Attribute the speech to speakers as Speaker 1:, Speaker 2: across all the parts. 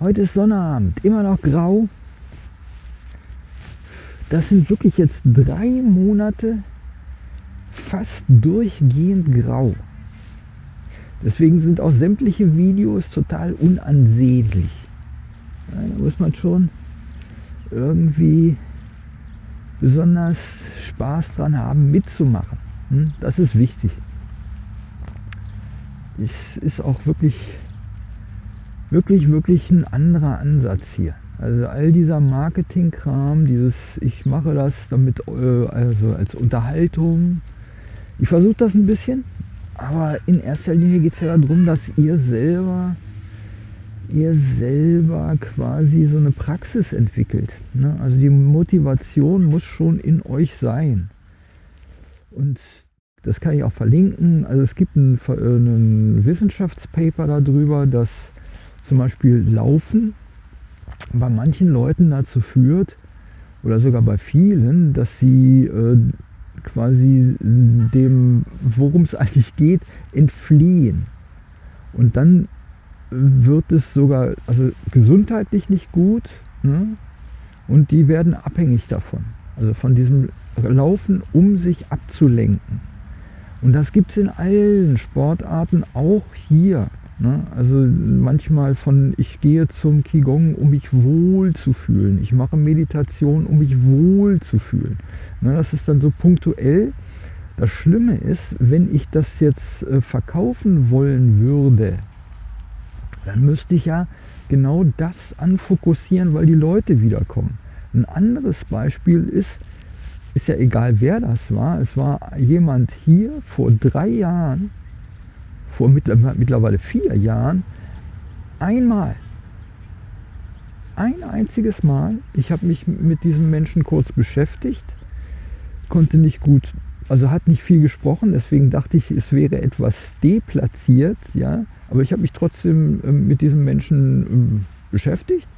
Speaker 1: Heute ist Sonnabend, immer noch grau. Das sind wirklich jetzt drei Monate fast durchgehend grau. Deswegen sind auch sämtliche Videos total unansehnlich. Da muss man schon irgendwie besonders Spaß dran haben, mitzumachen. Hm? Das ist wichtig. Es ist auch wirklich, wirklich, wirklich ein anderer Ansatz hier. Also all dieser Marketingkram, dieses ich mache das damit äh, also als Unterhaltung. Ich versuche das ein bisschen, aber in erster Linie geht es ja darum, dass ihr selber ihr selber quasi so eine Praxis entwickelt. Ne? Also die Motivation muss schon in euch sein. Und das kann ich auch verlinken. Also es gibt ein, äh, ein Wissenschaftspaper darüber, dass zum Beispiel Laufen bei manchen Leuten dazu führt, oder sogar bei vielen, dass sie äh, quasi dem, worum es eigentlich geht, entfliehen. Und dann wird es sogar also gesundheitlich nicht gut ne? und die werden abhängig davon. Also von diesem Laufen, um sich abzulenken. Und das gibt es in allen Sportarten, auch hier. Ne? Also manchmal von, ich gehe zum Qigong, um mich wohl zu fühlen. Ich mache Meditation, um mich wohl zu fühlen. Ne? Das ist dann so punktuell. Das Schlimme ist, wenn ich das jetzt äh, verkaufen wollen würde, dann müsste ich ja genau das anfokussieren, weil die Leute wiederkommen. Ein anderes Beispiel ist, ist ja egal wer das war, es war jemand hier vor drei Jahren, vor mittlerweile vier Jahren, einmal, ein einziges Mal, ich habe mich mit diesem Menschen kurz beschäftigt, konnte nicht gut, also hat nicht viel gesprochen, deswegen dachte ich, es wäre etwas deplatziert, ja, aber ich habe mich trotzdem ähm, mit diesem Menschen ähm, beschäftigt.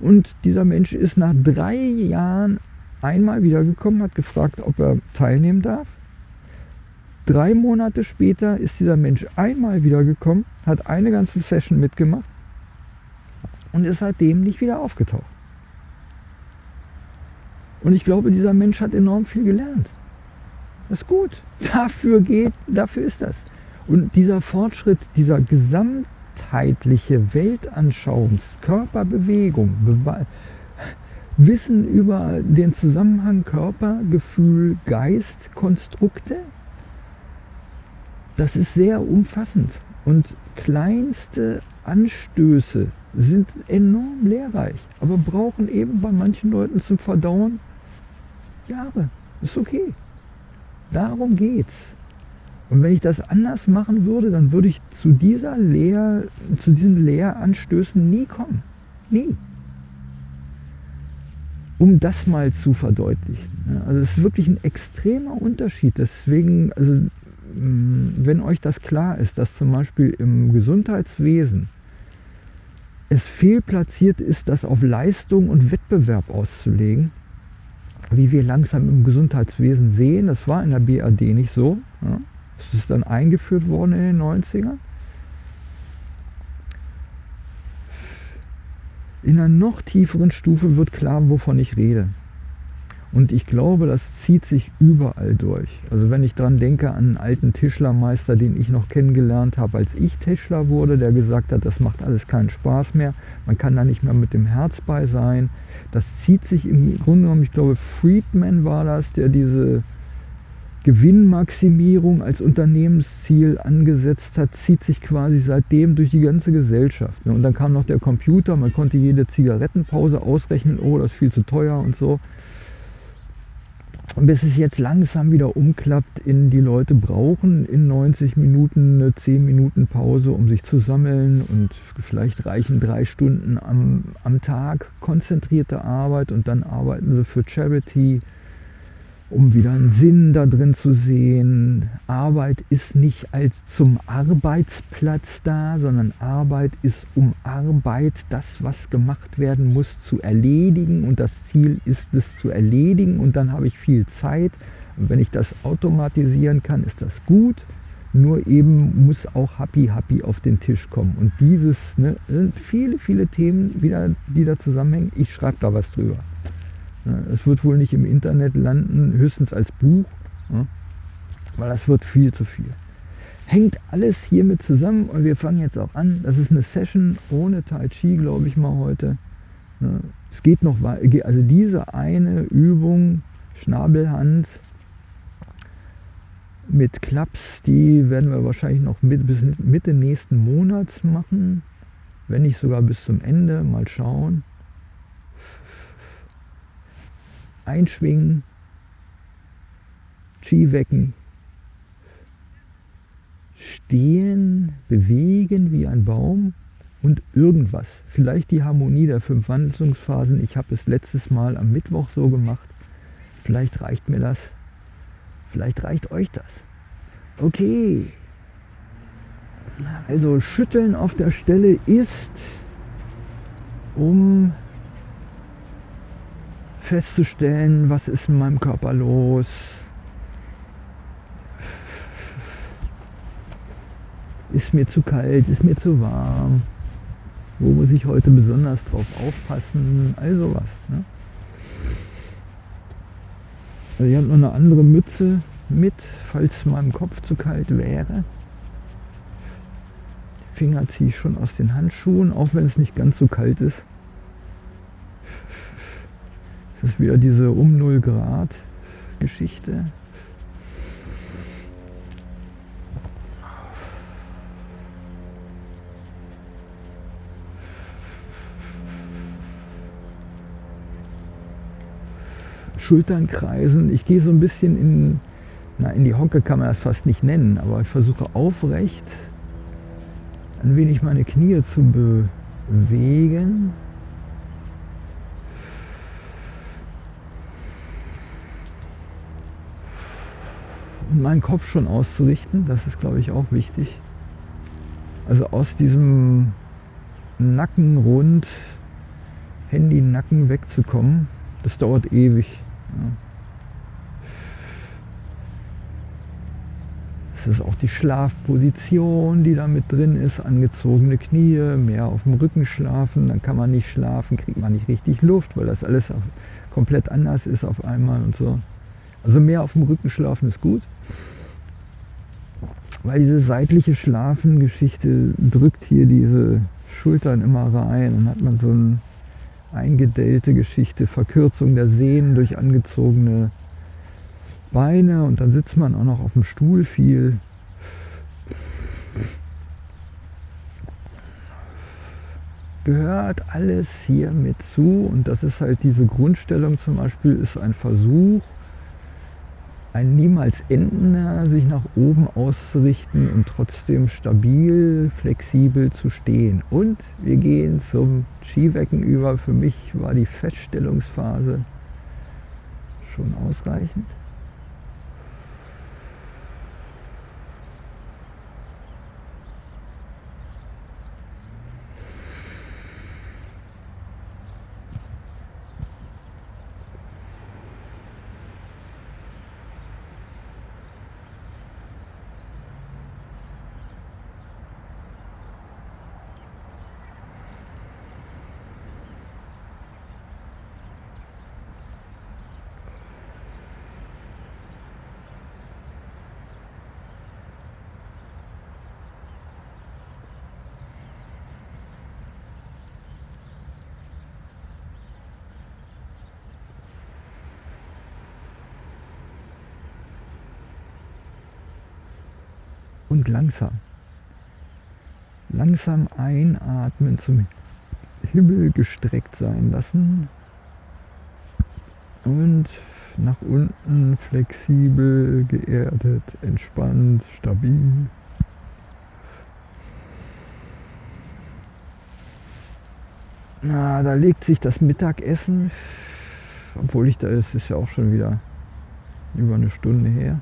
Speaker 1: Und dieser Mensch ist nach drei Jahren einmal wiedergekommen, hat gefragt, ob er teilnehmen darf. Drei Monate später ist dieser Mensch einmal wiedergekommen, hat eine ganze Session mitgemacht und ist seitdem nicht wieder aufgetaucht. Und ich glaube, dieser Mensch hat enorm viel gelernt. Das ist gut. Dafür geht, dafür ist das. Und dieser Fortschritt, dieser gesamtheitliche Weltanschauungs, Körperbewegung, Bewe Wissen über den Zusammenhang Körper, Gefühl, Geist, Konstrukte, das ist sehr umfassend. Und kleinste Anstöße sind enorm lehrreich, aber brauchen eben bei manchen Leuten zum Verdauen Jahre. Ist okay. Darum geht's. Und wenn ich das anders machen würde, dann würde ich zu, dieser Lehr, zu diesen Lehranstößen nie kommen. Nie. Um das mal zu verdeutlichen. Also es ist wirklich ein extremer Unterschied. Deswegen, also, wenn euch das klar ist, dass zum Beispiel im Gesundheitswesen es fehlplatziert ist, das auf Leistung und Wettbewerb auszulegen, wie wir langsam im Gesundheitswesen sehen, das war in der BAD nicht so. Ja. Das ist dann eingeführt worden in den 90ern. In einer noch tieferen Stufe wird klar, wovon ich rede. Und ich glaube, das zieht sich überall durch. Also wenn ich daran denke an einen alten Tischlermeister, den ich noch kennengelernt habe, als ich Tischler wurde, der gesagt hat, das macht alles keinen Spaß mehr, man kann da nicht mehr mit dem Herz bei sein. Das zieht sich im Grunde genommen, ich glaube Friedman war das, der diese Gewinnmaximierung als Unternehmensziel angesetzt hat, zieht sich quasi seitdem durch die ganze Gesellschaft. Und dann kam noch der Computer, man konnte jede Zigarettenpause ausrechnen, oh, das ist viel zu teuer und so. Bis es jetzt langsam wieder umklappt in die Leute brauchen in 90 Minuten eine 10 Minuten Pause, um sich zu sammeln und vielleicht reichen drei Stunden am, am Tag konzentrierte Arbeit und dann arbeiten sie für Charity, um wieder einen Sinn da drin zu sehen. Arbeit ist nicht als zum Arbeitsplatz da, sondern Arbeit ist um Arbeit, das was gemacht werden muss, zu erledigen und das Ziel ist es zu erledigen und dann habe ich viel Zeit und wenn ich das automatisieren kann, ist das gut. Nur eben muss auch Happy Happy auf den Tisch kommen. Und dieses, ne, sind viele, viele Themen wieder, die da zusammenhängen. Ich schreibe da was drüber. Es wird wohl nicht im Internet landen, höchstens als Buch, weil das wird viel zu viel. Hängt alles hiermit zusammen und wir fangen jetzt auch an. Das ist eine Session ohne Tai Chi, glaube ich mal heute. Es geht noch weiter, also diese eine Übung, Schnabelhand, mit Klaps, die werden wir wahrscheinlich noch mit, bis Mitte nächsten Monats machen, wenn nicht sogar bis zum Ende, mal schauen. Einschwingen, Chi wecken, stehen, bewegen wie ein Baum und irgendwas. Vielleicht die Harmonie der fünf Wandlungsphasen. Ich habe es letztes Mal am Mittwoch so gemacht. Vielleicht reicht mir das. Vielleicht reicht euch das. Okay. Also schütteln auf der Stelle ist, um festzustellen, was ist in meinem Körper los. Ist mir zu kalt, ist mir zu warm. Wo muss ich heute besonders drauf aufpassen? Also was. Ne? Also ich habe noch eine andere Mütze mit, falls meinem Kopf zu kalt wäre. Finger ziehe ich schon aus den Handschuhen, auch wenn es nicht ganz so kalt ist. Das ist wieder diese um 0 Grad Geschichte. Schultern kreisen. Ich gehe so ein bisschen in, na, in die Hocke kann man das fast nicht nennen, aber ich versuche aufrecht ein wenig meine Knie zu bewegen. Meinen Kopf schon auszurichten, das ist glaube ich auch wichtig. Also aus diesem Nackenrund, Handy-Nacken wegzukommen, das dauert ewig. Es ist auch die Schlafposition, die da mit drin ist, angezogene Knie, mehr auf dem Rücken schlafen, dann kann man nicht schlafen, kriegt man nicht richtig Luft, weil das alles komplett anders ist auf einmal und so. Also mehr auf dem Rücken schlafen ist gut, weil diese seitliche Schlafengeschichte drückt hier diese Schultern immer rein, dann hat man so ein eingedellte Geschichte, Verkürzung der Sehnen durch angezogene Beine und dann sitzt man auch noch auf dem Stuhl viel. Gehört alles hier mit zu und das ist halt diese Grundstellung zum Beispiel, ist ein Versuch, ein niemals endender, sich nach oben auszurichten und trotzdem stabil, flexibel zu stehen. Und wir gehen zum Skiwecken über. Für mich war die Feststellungsphase schon ausreichend. Langsam. Langsam einatmen, zum Himmel gestreckt sein lassen und nach unten flexibel, geerdet, entspannt, stabil. Na, da legt sich das Mittagessen, obwohl ich da ist, ist ja auch schon wieder über eine Stunde her.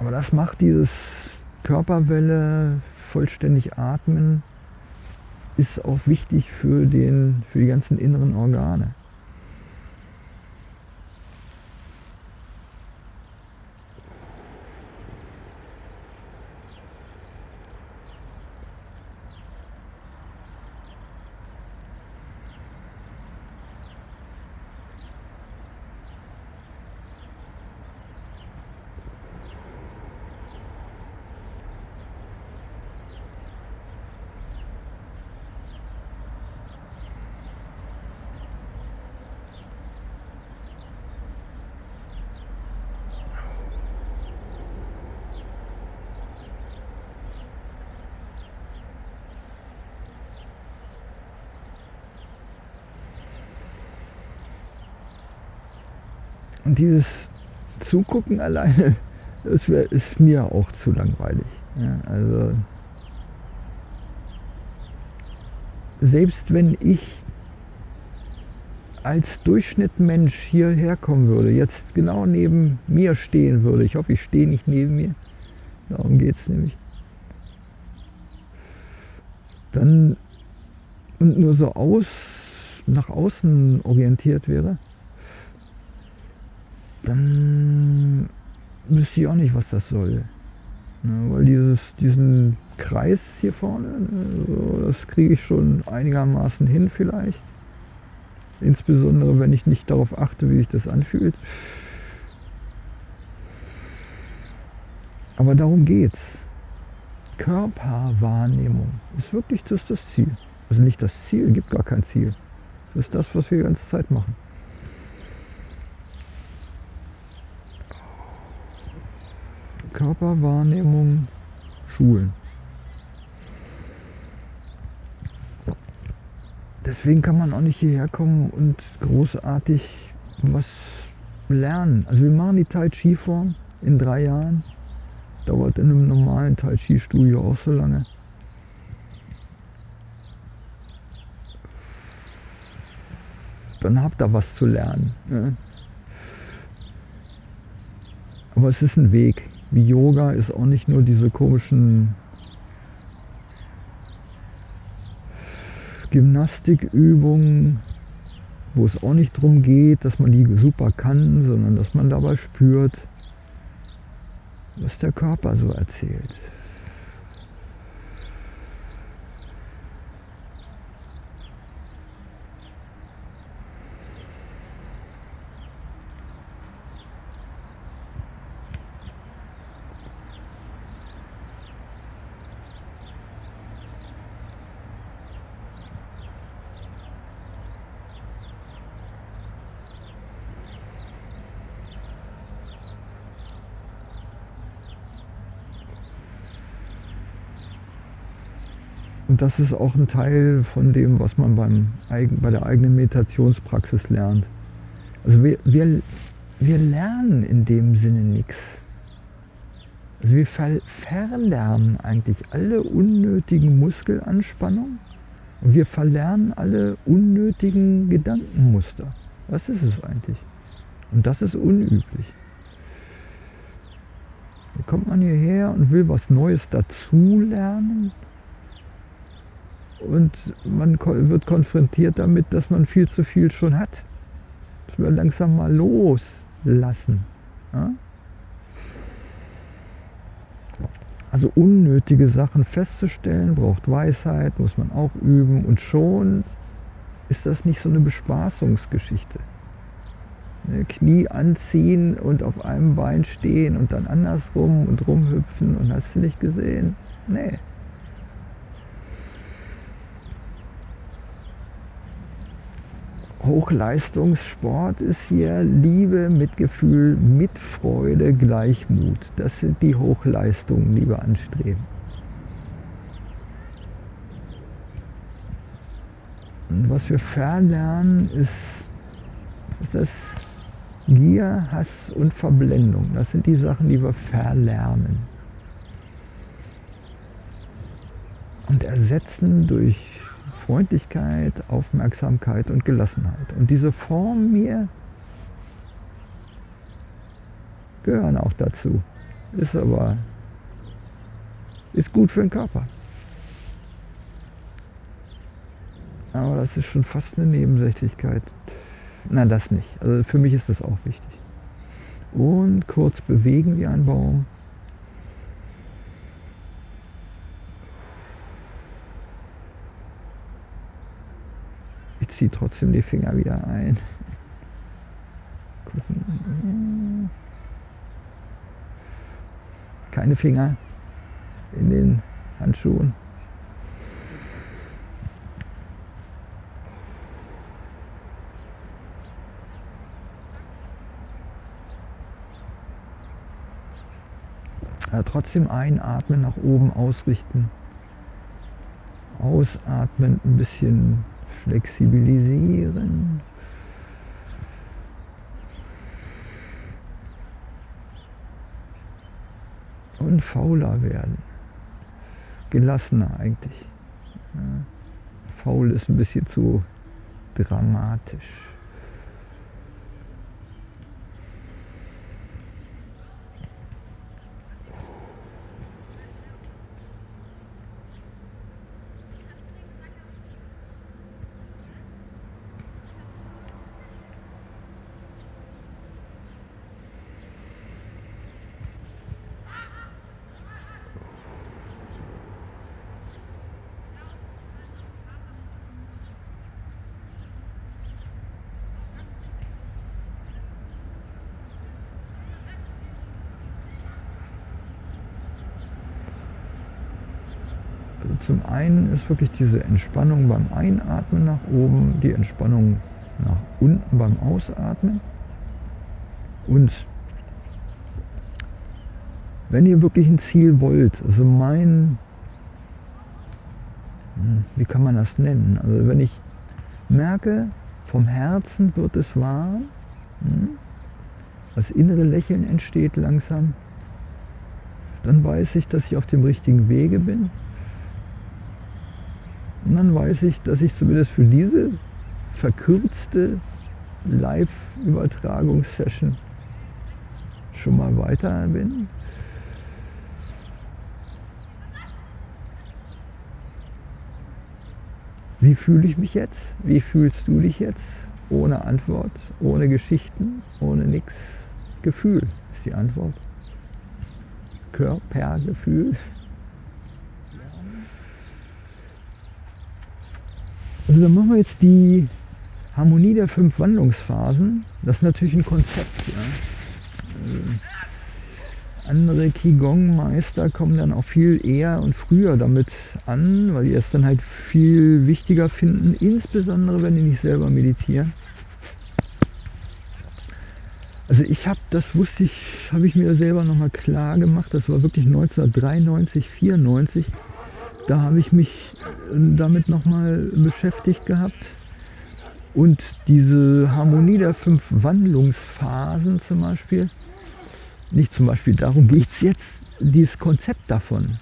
Speaker 1: Aber das macht dieses Körperwelle, vollständig atmen, ist auch wichtig für, den, für die ganzen inneren Organe. Und dieses Zugucken alleine, das wär, ist mir auch zu langweilig. Ja, also selbst wenn ich als Durchschnittmensch hierher kommen würde, jetzt genau neben mir stehen würde, ich hoffe, ich stehe nicht neben mir, darum geht es nämlich, dann und nur so aus, nach außen orientiert wäre, dann wüsste ich auch nicht, was das soll. Ne, weil dieses, diesen Kreis hier vorne, ne, so, das kriege ich schon einigermaßen hin vielleicht. Insbesondere, wenn ich nicht darauf achte, wie sich das anfühlt. Aber darum geht's. Körperwahrnehmung ist wirklich das, das Ziel. Also nicht das Ziel, gibt gar kein Ziel. Das ist das, was wir die ganze Zeit machen. Körperwahrnehmung schulen. Deswegen kann man auch nicht hierher kommen und großartig was lernen. Also wir machen die Tai Chi Form in drei Jahren. Dauert in einem normalen Tai Chi Studio auch so lange. Dann habt ihr was zu lernen. Ne? Aber es ist ein Weg Yoga ist auch nicht nur diese komischen Gymnastikübungen, wo es auch nicht darum geht, dass man die super kann, sondern dass man dabei spürt, was der Körper so erzählt. Das ist auch ein Teil von dem, was man beim, bei der eigenen Meditationspraxis lernt. Also wir, wir, wir lernen in dem Sinne nichts. Also wir ver verlernen eigentlich alle unnötigen Muskelanspannungen und wir verlernen alle unnötigen Gedankenmuster. Was ist es eigentlich? Und das ist unüblich. Da kommt man hierher und will was Neues dazulernen und man wird konfrontiert damit, dass man viel zu viel schon hat. Das wir langsam mal loslassen. Ja? Also unnötige Sachen festzustellen, braucht Weisheit, muss man auch üben und schon ist das nicht so eine Bespaßungsgeschichte. Ne, Knie anziehen und auf einem Bein stehen und dann andersrum und rumhüpfen und hast du nicht gesehen? Nee. Hochleistungssport ist hier Liebe, Mitgefühl, Mitfreude, Gleichmut. Das sind die Hochleistungen, die wir anstreben. Und was wir verlernen, ist, ist das Gier, Hass und Verblendung. Das sind die Sachen, die wir verlernen. Und ersetzen durch Freundlichkeit, Aufmerksamkeit und Gelassenheit. Und diese Formen mir gehören auch dazu. Ist aber ist gut für den Körper. Aber das ist schon fast eine Nebensächlichkeit. Nein, das nicht. Also für mich ist das auch wichtig. Und kurz bewegen wie ein Baum. Ziehe trotzdem die Finger wieder ein. Keine Finger in den Handschuhen. Aber trotzdem einatmen, nach oben ausrichten. Ausatmen, ein bisschen flexibilisieren. Und fauler werden. Gelassener eigentlich. Faul ist ein bisschen zu dramatisch. Zum einen ist wirklich diese Entspannung beim Einatmen nach oben, die Entspannung nach unten beim Ausatmen. Und wenn ihr wirklich ein Ziel wollt, also mein, hm, wie kann man das nennen? Also wenn ich merke, vom Herzen wird es warm, hm, das innere Lächeln entsteht langsam, dann weiß ich, dass ich auf dem richtigen Wege bin. Und dann weiß ich, dass ich zumindest für diese verkürzte Live-Übertragungssession schon mal weiter bin. Wie fühle ich mich jetzt? Wie fühlst du dich jetzt? Ohne Antwort, ohne Geschichten, ohne nichts. Gefühl ist die Antwort. Körpergefühl. Also dann machen wir jetzt die Harmonie der fünf Wandlungsphasen. Das ist natürlich ein Konzept. Ja. Äh, andere Qigong-Meister kommen dann auch viel eher und früher damit an, weil die es dann halt viel wichtiger finden, insbesondere wenn die nicht selber meditieren. Also ich habe, das wusste ich, habe ich mir selber nochmal klar gemacht, das war wirklich 1993, 94, da habe ich mich damit nochmal beschäftigt gehabt. Und diese Harmonie der fünf Wandlungsphasen zum Beispiel, nicht zum Beispiel darum geht es jetzt, dieses Konzept davon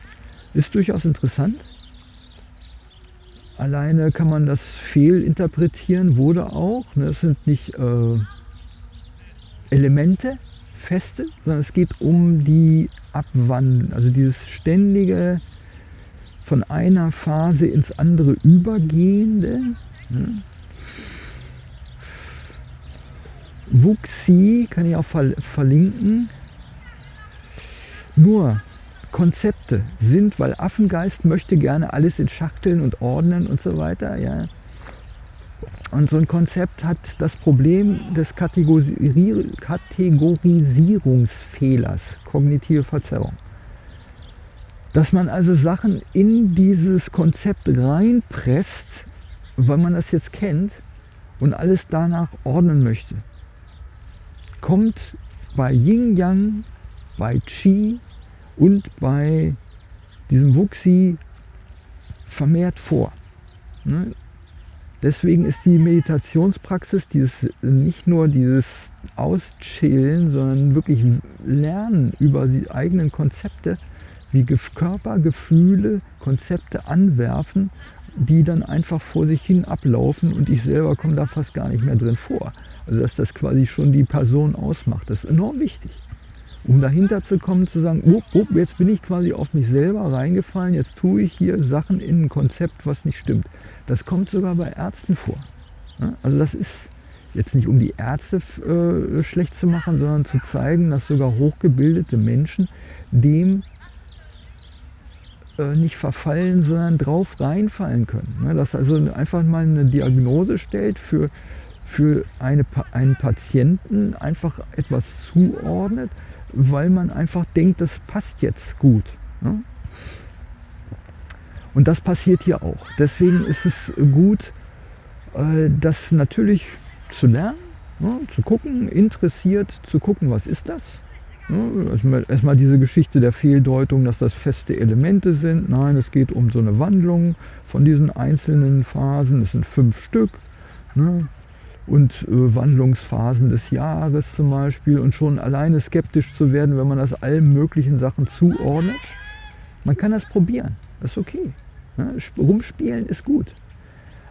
Speaker 1: ist durchaus interessant. Alleine kann man das fehlinterpretieren, wurde auch. Ne? Es sind nicht äh, Elemente, feste, sondern es geht um die Abwandlung, also dieses ständige von einer Phase ins andere übergehende. Ne? Wuxi kann ich auch verlinken. Nur Konzepte sind, weil Affengeist möchte gerne alles in Schachteln und ordnen und so weiter. Ja. Und so ein Konzept hat das Problem des Kategorisierungsfehlers, kognitive Verzerrung. Dass man also Sachen in dieses Konzept reinpresst, weil man das jetzt kennt und alles danach ordnen möchte. Kommt bei Yin Yang, bei Qi und bei diesem Wuxi vermehrt vor. Ne? Deswegen ist die Meditationspraxis dieses, nicht nur dieses Auschillen, sondern wirklich Lernen über die eigenen Konzepte wie Körper, Gefühle, Konzepte anwerfen, die dann einfach vor sich hin ablaufen und ich selber komme da fast gar nicht mehr drin vor. Also dass das quasi schon die Person ausmacht, das ist enorm wichtig. Um dahinter zu kommen, zu sagen, oh, oh, jetzt bin ich quasi auf mich selber reingefallen, jetzt tue ich hier Sachen in ein Konzept, was nicht stimmt. Das kommt sogar bei Ärzten vor. Also das ist jetzt nicht um die Ärzte äh, schlecht zu machen, sondern zu zeigen, dass sogar hochgebildete Menschen dem nicht verfallen, sondern drauf reinfallen können. Ne? Dass also einfach mal eine Diagnose stellt für, für eine, einen Patienten, einfach etwas zuordnet, weil man einfach denkt, das passt jetzt gut. Ne? Und das passiert hier auch. Deswegen ist es gut, äh, das natürlich zu lernen, ne? zu gucken, interessiert zu gucken, was ist das? Erstmal, erstmal diese Geschichte der Fehldeutung, dass das feste Elemente sind. Nein, es geht um so eine Wandlung von diesen einzelnen Phasen. Es sind fünf Stück. Ne? und äh, Wandlungsphasen des Jahres zum Beispiel und schon alleine skeptisch zu werden, wenn man das allen möglichen Sachen zuordnet. Man kann das probieren, das ist okay. Ja, rumspielen ist gut.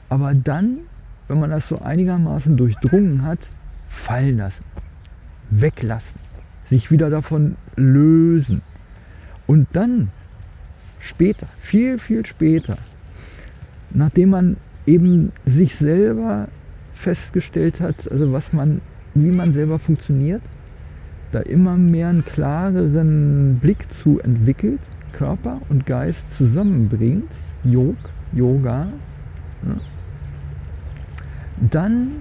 Speaker 1: Aber dann, wenn man das so einigermaßen durchdrungen hat, fallen lassen, weglassen, sich wieder davon lösen. Und dann später, viel, viel später, nachdem man eben sich selber festgestellt hat, also was man, wie man selber funktioniert, da immer mehr einen klareren Blick zu entwickelt, Körper und Geist zusammenbringt, Yog, Yoga, ja, dann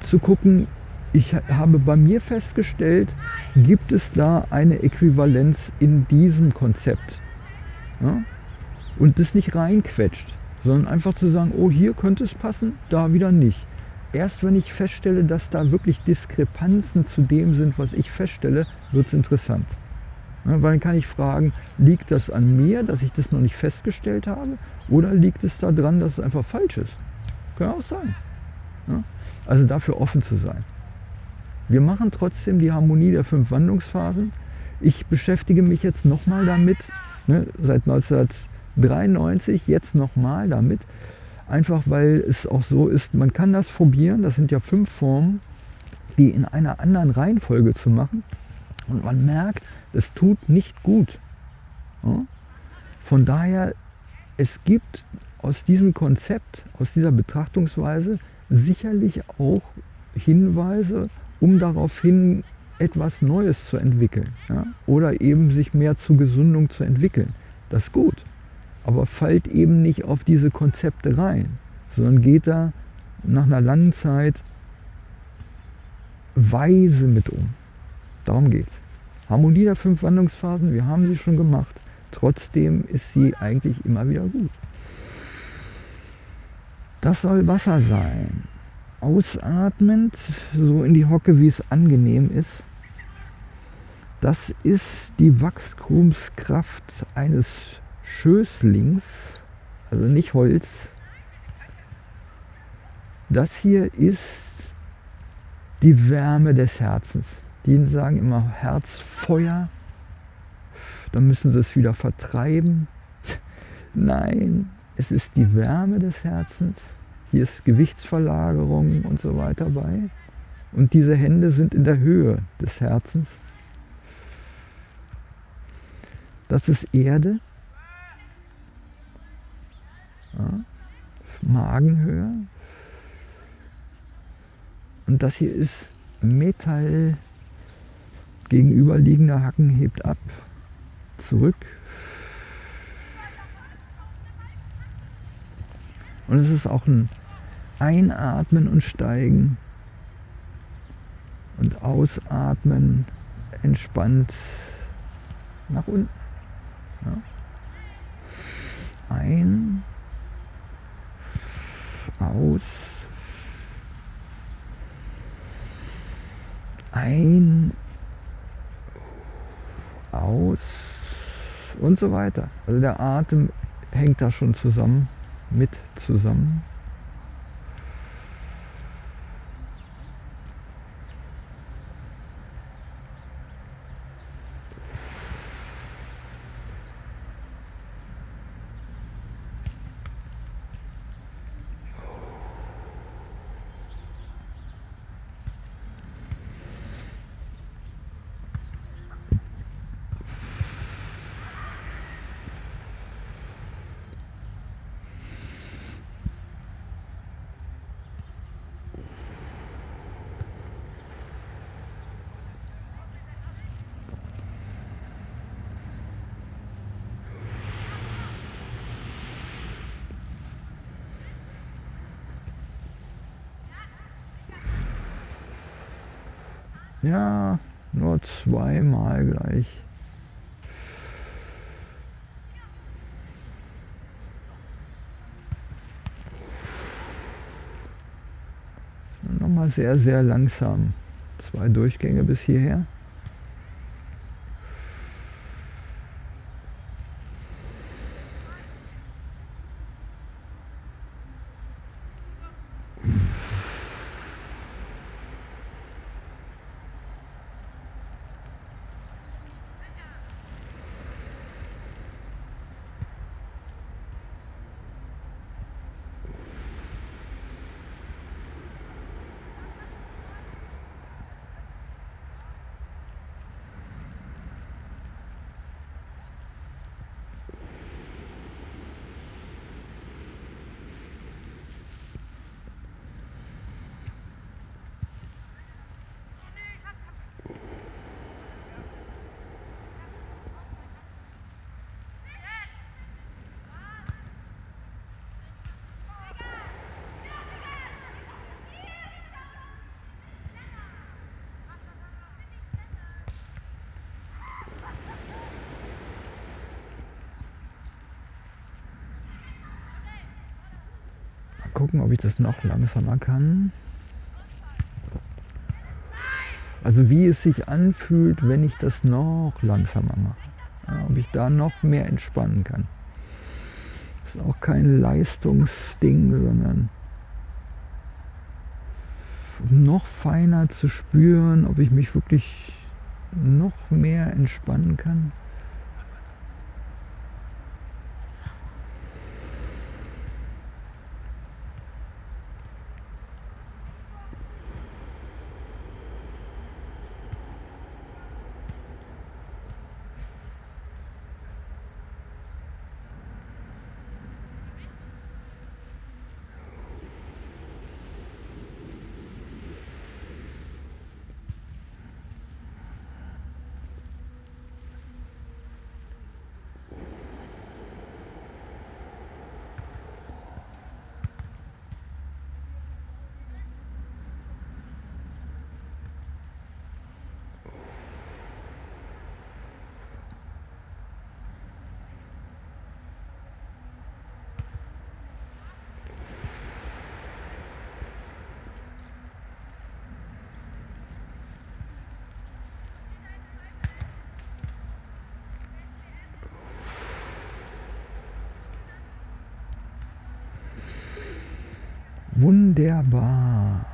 Speaker 1: zu gucken, ich habe bei mir festgestellt, gibt es da eine Äquivalenz in diesem Konzept. Ja? Und das nicht reinquetscht, sondern einfach zu sagen, oh hier könnte es passen, da wieder nicht. Erst wenn ich feststelle, dass da wirklich Diskrepanzen zu dem sind, was ich feststelle, wird es interessant. Ja, weil dann kann ich fragen, liegt das an mir, dass ich das noch nicht festgestellt habe? Oder liegt es daran, dass es einfach falsch ist? Kann auch sein. Ja? Also dafür offen zu sein. Wir machen trotzdem die Harmonie der fünf Wandlungsphasen. Ich beschäftige mich jetzt nochmal damit, ne, seit 1993, jetzt nochmal damit, einfach weil es auch so ist, man kann das probieren, das sind ja fünf Formen, die in einer anderen Reihenfolge zu machen und man merkt, es tut nicht gut. Von daher, es gibt aus diesem Konzept, aus dieser Betrachtungsweise sicherlich auch Hinweise, um daraufhin etwas Neues zu entwickeln ja? oder eben sich mehr zur Gesundung zu entwickeln. Das ist gut, aber fallt eben nicht auf diese Konzepte rein, sondern geht da nach einer langen Zeit weise mit um. Darum geht es. Harmonie der fünf Wandlungsphasen, wir haben sie schon gemacht. Trotzdem ist sie eigentlich immer wieder gut. Das soll Wasser sein ausatmend, so in die Hocke, wie es angenehm ist. Das ist die Wachstumskraft eines Schößlings, also nicht Holz. Das hier ist die Wärme des Herzens. Die sagen immer Herzfeuer, dann müssen sie es wieder vertreiben. Nein, es ist die Wärme des Herzens. Hier ist Gewichtsverlagerung und so weiter bei. Und diese Hände sind in der Höhe des Herzens. Das ist Erde. Ja, Magenhöhe. Und das hier ist Metall. Gegenüberliegender Hacken hebt ab. Zurück. Und es ist auch ein Einatmen und Steigen und Ausatmen entspannt nach unten. Ja. Ein, aus, ein, aus und so weiter. Also der Atem hängt da schon zusammen, mit zusammen. Ja, nur zweimal gleich. Nochmal sehr, sehr langsam. Zwei Durchgänge bis hierher. Gucken, ob ich das noch langsamer kann. Also wie es sich anfühlt, wenn ich das noch langsamer mache. Ja, ob ich da noch mehr entspannen kann. Das ist auch kein Leistungsding, sondern noch feiner zu spüren, ob ich mich wirklich noch mehr entspannen kann. Wunderbar.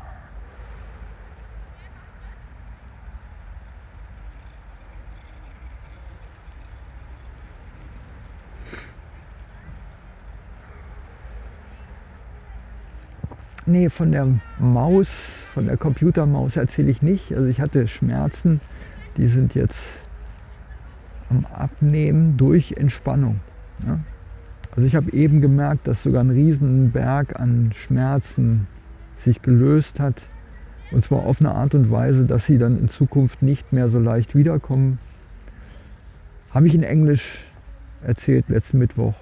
Speaker 1: Nee, von der Maus, von der Computermaus erzähle ich nicht. Also ich hatte Schmerzen, die sind jetzt am Abnehmen durch Entspannung. Ja. Also ich habe eben gemerkt, dass sogar ein Riesenberg an Schmerzen sich gelöst hat. Und zwar auf eine Art und Weise, dass sie dann in Zukunft nicht mehr so leicht wiederkommen. Habe ich in Englisch erzählt letzten Mittwoch.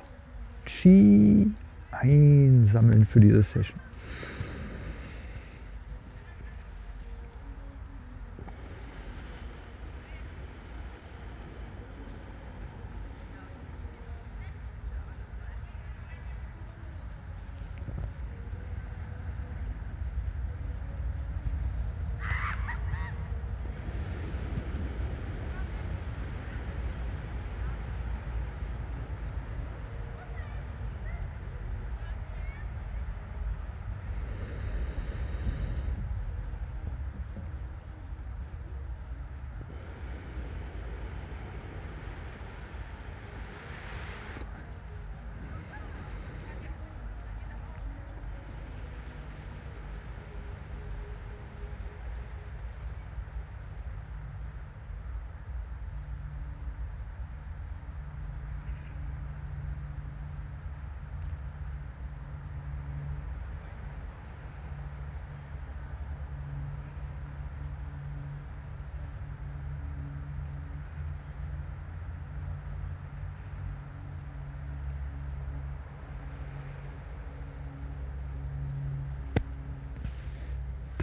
Speaker 1: Chi einsammeln für diese Session.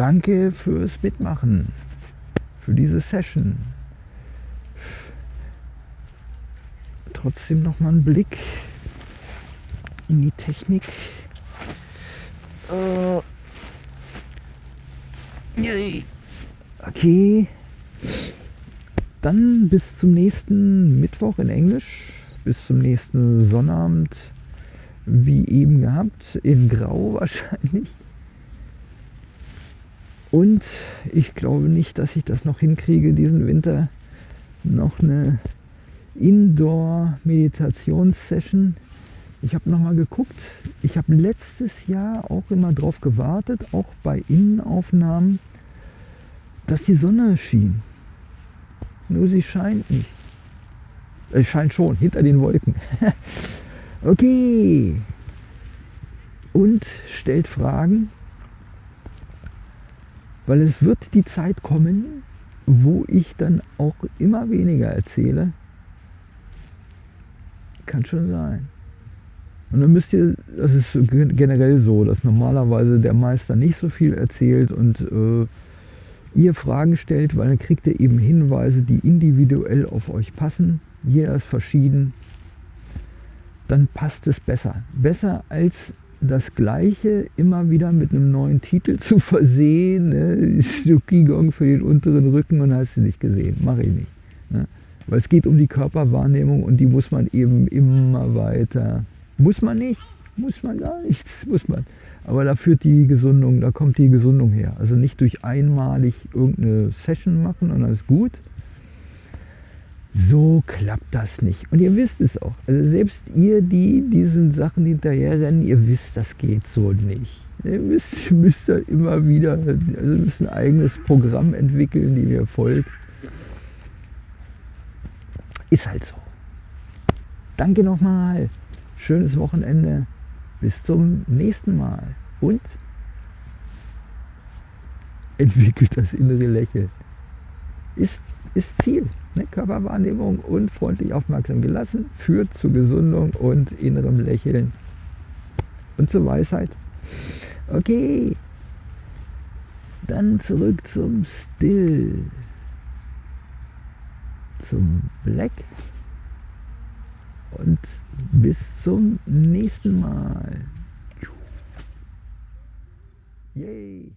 Speaker 1: Danke fürs Mitmachen, für diese Session. Trotzdem noch mal ein Blick in die Technik. Äh, okay. Dann bis zum nächsten Mittwoch in Englisch, bis zum nächsten Sonnabend, wie eben gehabt, in Grau wahrscheinlich. Und ich glaube nicht, dass ich das noch hinkriege, diesen Winter noch eine Indoor-Meditationssession. Ich habe nochmal geguckt. Ich habe letztes Jahr auch immer darauf gewartet, auch bei Innenaufnahmen, dass die Sonne schien. Nur sie scheint nicht. Es scheint schon, hinter den Wolken. okay. Und stellt Fragen weil es wird die Zeit kommen, wo ich dann auch immer weniger erzähle. Kann schon sein. Und dann müsst ihr, das ist generell so, dass normalerweise der Meister nicht so viel erzählt und äh, ihr Fragen stellt, weil dann kriegt ihr eben Hinweise, die individuell auf euch passen. Jeder ist verschieden. Dann passt es besser. Besser als das Gleiche immer wieder mit einem neuen Titel zu versehen. Ne? Qigong für den unteren Rücken und hast du nicht gesehen. Mache ich nicht. Ne? Weil es geht um die Körperwahrnehmung und die muss man eben immer weiter. Muss man nicht, muss man gar nichts, muss man. Aber da führt die Gesundung, da kommt die Gesundung her. Also nicht durch einmalig irgendeine Session machen und alles gut. So klappt das nicht. Und ihr wisst es auch. Also selbst ihr, die diesen Sachen hinterherrennen, ihr wisst, das geht so nicht. Ihr müsst, müsst ja immer wieder, also müsst ein eigenes Programm entwickeln, die mir folgt. Ist halt so. Danke nochmal. Schönes Wochenende. Bis zum nächsten Mal. Und entwickelt das innere Lächeln. Ist, ist Ziel. Ne? Körperwahrnehmung und freundlich aufmerksam gelassen führt zu Gesundung und innerem Lächeln und zur Weisheit. Okay, dann zurück zum Still, zum Black und bis zum nächsten Mal. Yay!